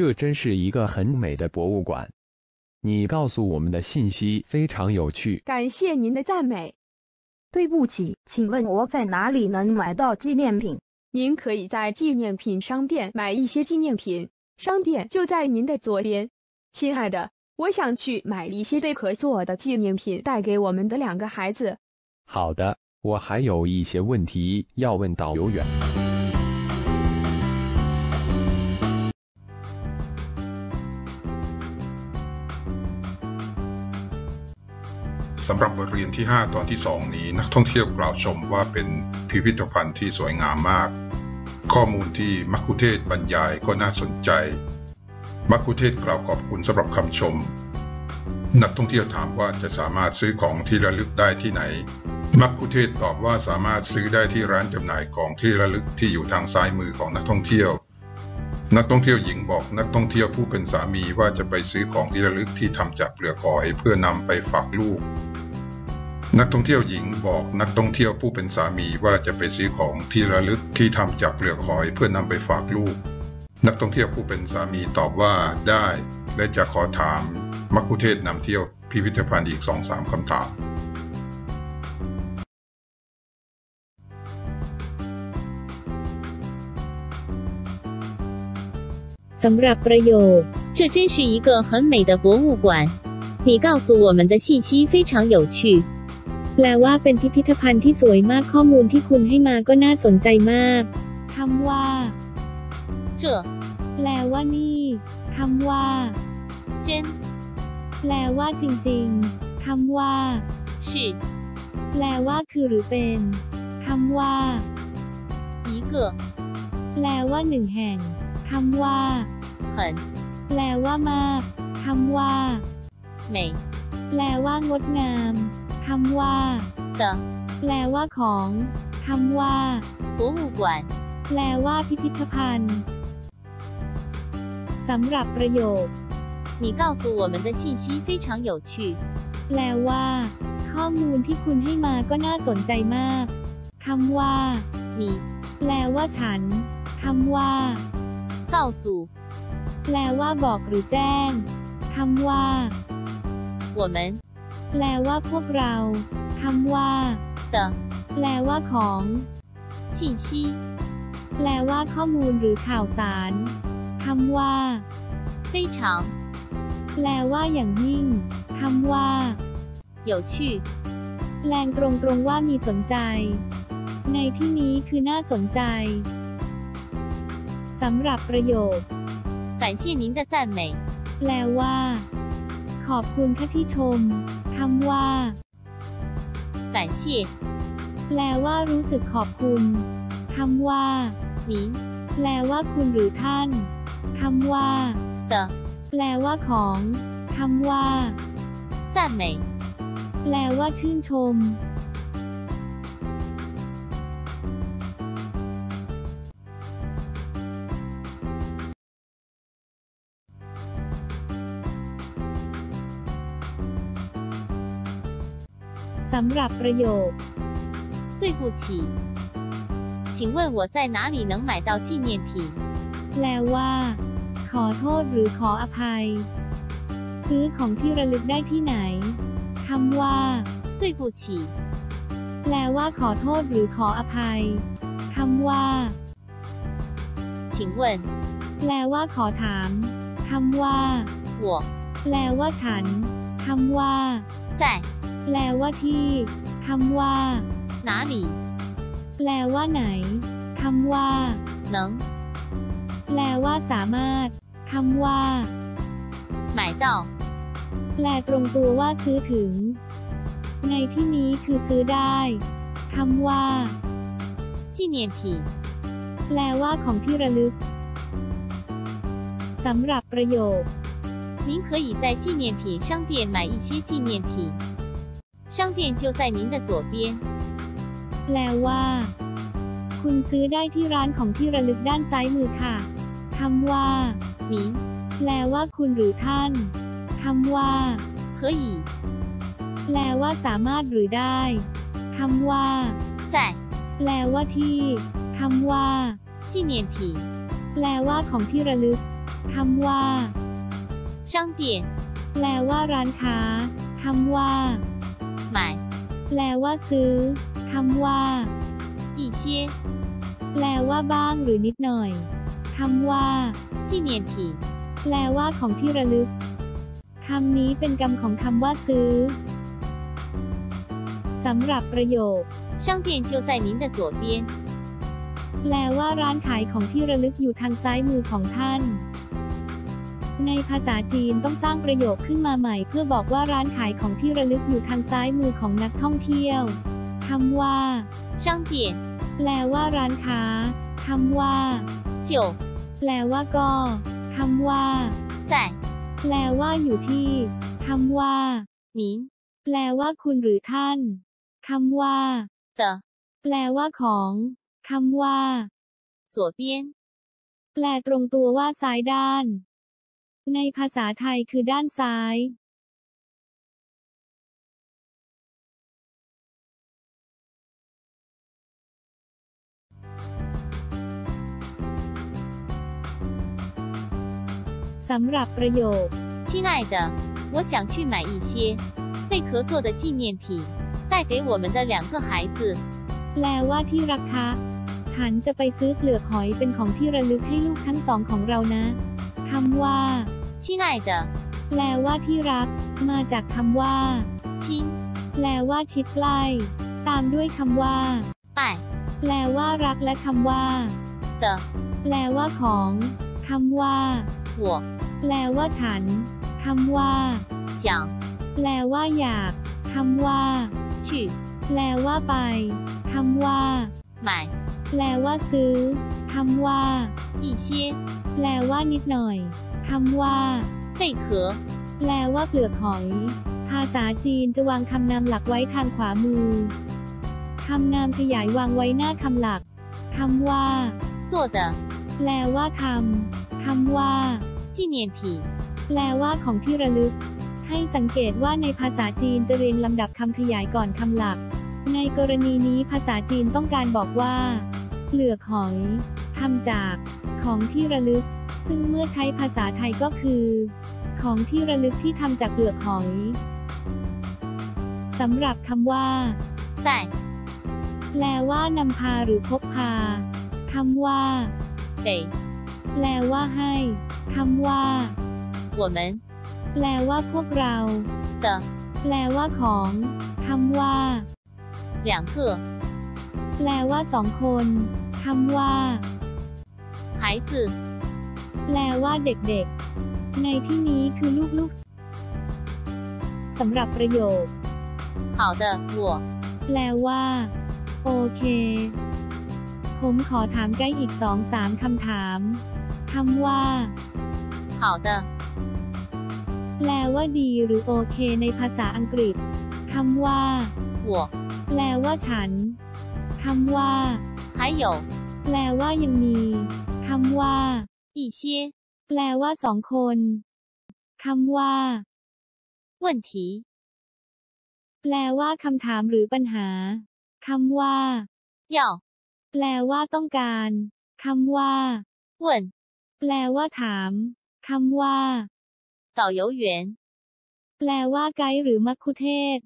这真是一个很美的博物馆。你告诉我们的信息非常有趣。感谢您的赞美。对不起，请问我在哪里能买到纪念品？您可以在纪念品商店买一些纪念品，商店就在您的左边。亲爱的，我想去买一些贝壳做的纪念品带给我们的两个孩子。好的，我还有一些问题要问导游员。 สำหรับบทเรียนที่ 5 ตอนที่ 2 นี้นักท่องเที่ยวกล่าวชมว่าเป็นพิพิธภัณฑ์ที่สวยงามมาก ข้อมูลที่มักคุเทศบรรยายก็น่าสนใจ มักคุเทศกล่าวขอบคุณสำหรับคำชม นักท่องเที่ยวถามว่าจะสามารถซื้อของที่ระลึกได้ที่ไหน มักคุเทศตอบว่าสามารถซื้อได้ที่ร้านจำหน่ายของที่ระลึกที่อยู่ทางซ้ายมือของนักท่องเที่ยว นักท่องเที่ยวหญิงบอกนักท่องเที่ยวผู้เป็นสามีว่าจะไปซื้อของที่ระลึกที่ทำจากเปลือกหอยเพื่อนำไปฝากลูก นักท่องเที่ยวหญิงบอกนักท่องเที่ยวผู้เป็นสามีว่าจะไปซื้อของที่ระลึกที่ทำจากเปลือกหอยเพื่อนำไปฝากลูก นักท่องเที่ยวผู้เป็นสามีตอบว่าได้ และจะขอถามมักคุเทศนำเที่ยวพิพิธภัณฑ์อีกสองสามคำถาม สำหรับประโยค这真是一个很美的博物馆你告诉我们的信息非常有趣แปลว่าเป็นพิพิธภัณฑ์ที่สวยมากข้อมูลที่คุณให้มาก็น่าสนใจมากคำว่า这แปลว่านี่คำว่า真แปลว่าจริงๆคำว่า是แปลว่าคือหรือเป็นคำว่า一个แปลว่าหนึ่งแห่ง คำว่า很แปลว่ามากคำว่า美แปลว่างดงามคำว่า的แปลว่าของคำว่า博物馆แปลว่าพิพิธภัณฑ์สำหรับประโยค你告诉我们的信息非常有趣แปลว่า ข้อมูลที่คุณให้มาก็น่าสนใจมากคำว่า你แปลว่าฉันคำว่า 告诉แปลว่าบอกหรือแจ้งคำว่า我们แปลว่าพวกเราคำว่า的แปลว่าของ信息แปลว่าข้อมูลหรือข่าวสารคำว่า非常แปลว่าอย่างยิ่งคำว่า有趣แปลงตรงๆว่ามีสนใจ ในที่นี้คือน่าสนใจ สำหรับประโยค感谢您的赞美แปลว่า ขอบคุณค่ะที่ชมคำว่า感谢แปลว่ารู้สึกขอบคุณคำว่า您แปลว่าคุณหรือท่านคำว่า的แปลว่าของคำว่า赞美แปลว่าชื่นชม สำหรับประโยค对不起请问我在哪里能买到纪念品แปลว่า ขอโทษหรือขออภัย ซื้อของที่ระลึกได้ที่ไหนคำว่า对不起แปลว่า ขอโทษหรือขออภัยคำว่า请问แปลว่า ขอถามคำว่า我แปลว่าฉันคำว่า在 แปลว่าที่คำว่า哪里แปลว่าไหนคำว่า能แปลว่าสามารถคำว่า买到แปลตรงตัวว่าซื้อถึง ในที่นี้คือซื้อได้คำว่า纪念品แปลว่าของที่ระลึกสำหรับประโยค您可以在纪念品商店买一些纪念品 商店就在您的左边แปลว่า คุณซื้อได้ที่ร้านของที่ระลึกด้านซ้ายมือค่ะคำว่า您แปลว่าคุณหรือท่านคำว่า可以แปลว่าสามารถหรือได้คำว่า在แปลว่าที่คำว่า纪念品แปลว่าของที่ระลึก คำว่า 商店 แปลว่าร้านค้า คำว่า 买 แปลว่าซื้อ คำว่า 一些 แปลว่าบ้างหรือนิดหน่อย คำว่า 纪念品 แปลว่าของที่ระลึก คำนี้เป็นกรรมของคำว่าซื้อ สำหรับประโยค 商店就在您的左边 แปลว่าร้านขายของที่ระลึกอยู่ทางซ้ายมือของท่าน ในภาษาจีนต้องสร้างประโยคขึ้นมาใหม่ เพื่อบอกว่าร้านขายของที่ระลึกอยู่ทางซ้ายมือของนักท่องเที่ยว คำว่า 商店 แปลว่าร้านค้า คำว่า 就 แปลว่าก็ คำว่า 在 แปลว่าอยู่ที่ คำว่า 您 แปลว่าคุณหรือท่าน คำว่า 的 แปลว่าของ คำว่า 左边 แปลตรงตัวว่าซ้ายด้าน ในภาษาไทยคือด้านซ้าย สำหรับประโยค 亲爱的，我想去买一些贝壳做的纪念品，带给我们的两个孩子。 แปลว่าที่รักคะ ฉันจะไปซื้อเปลือกหอยเป็นของที่ระลึกให้ลูกทั้งสองของเรานะ คำว่า 亲爱的， แปลว่าที่รัก มาจากคำว่า 亲 แปลว่าชิดใกล้ ตามด้วยคำว่า 爱 แปลว่ารักและคำว่า 的 แปลว่าของ คำว่า 我 แปลว่าฉัน คำว่า 想 แปลว่าอยาก คำว่า 去 แปลว่าไป คำว่า 买 แปลว่าซื้อ คำว่า 一些 แปลว่านิดหน่อย คำว่า 贝壳。 แปลว่าเปลือกหอย ภาษาจีนจะวางคำนามหลักไว้ทางขวามือ คำนามขยายวางไว้หน้าคำหลัก คำว่า 做的 แปลว่าทำ คำว่า 纪念品， แปลว่าของที่ระลึก ให้สังเกตว่าในภาษาจีนจะเรียงลำดับคำขยายก่อนคำหลัก ในกรณีนี้ภาษาจีนต้องการบอกว่า เปลือกหอยทำจาก ของที่ระลึก ซึ่งเมื่อใช้ภาษาไทยก็คือ ของที่ระลึกที่ทำจากเปลือกหอยสำหรับคำว่า 在 แปลว่านำพาหรือพกพาคำว่า 给 แปลว่าให้คำว่า 我们 แปลว่าพวกเรา 的 แปลว่าของ คำว่า 两个 แปลว่าสองคน คำว่า 孩子 แปลว่าเด็กๆ ในที่นี้คือลูกๆ สำหรับประโยค 好的，我 แปลว่า โอเค ผมขอถามใกล้อีกสองสามคำถาม คำว่า 好的， แปลว่าดีหรือโอเคในภาษาอังกฤษ คำว่า 我 แปลว่าฉัน คำว่า 还有 แปลว่ายังมี คำว่า 一些 แปลว่าสองคน คำว่า 问题， แปลว่าคำถามหรือปัญหา คำว่า 要 แปลว่าต้องการ คำว่า 问 แปลว่าถาม คำว่า 导游员， แปลว่าไกด์หรือมัคคุเทศก์